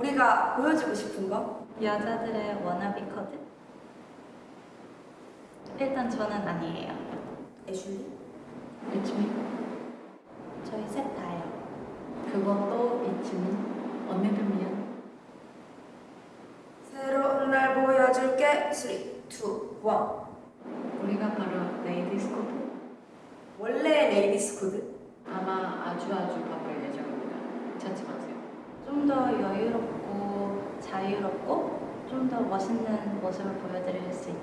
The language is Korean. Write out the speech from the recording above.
우리가 보여주고 싶은 거? 여자들의 워너비 코드? 일단 저는 아니에요. 애슐리? 이치미 저희 셋 다요. 그것도 이치미 언니들 미안 새로운 날 보여줄게 3, 2, 1 우리가 바로 레이디스 코드 원래 레이디스 코드? 아마 아주 아주 바쁠 예정입니다 찾지 마세요 좀 더 여유롭고 자유롭고 좀 더 멋있는 모습을 보여드릴 수 않을까요?